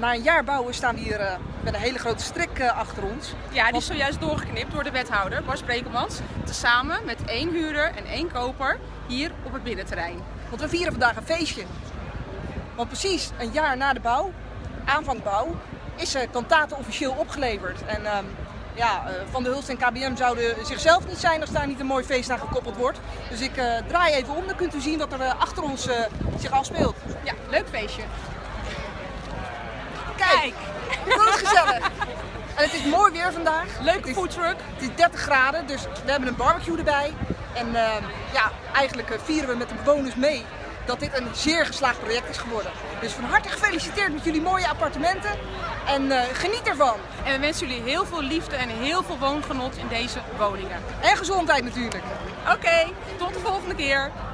na een jaar bouwen staan we hier uh, met een hele grote strik uh, achter ons. Ja, die is zojuist doorgeknipt door de wethouder, Bas Brekelmans. Tezamen met één huurder en één koper hier op het binnenterrein. Want we vieren vandaag een feestje. Want precies een jaar na de bouw, aanvang bouw, is uh, Kantate officieel opgeleverd. En uh, ja, Van de Hulst en KBM zouden zichzelf niet zijn als daar niet een mooi feest aan gekoppeld wordt. Dus ik draai even om, dan kunt u zien wat er achter ons zich afspeelt. Ja, leuk feestje. Kijk, dat is gezellig. En het is mooi weer vandaag. Leuke foodtruck. Het is 30 graden, dus we hebben een barbecue erbij. En uh, ja, eigenlijk vieren we met de bewoners mee dat dit een zeer geslaagd project is geworden. Dus van harte gefeliciteerd met jullie mooie appartementen en uh, geniet ervan. En we wensen jullie heel veel liefde en heel veel woongenot in deze woningen. En gezondheid natuurlijk. Oké, okay, tot de volgende keer.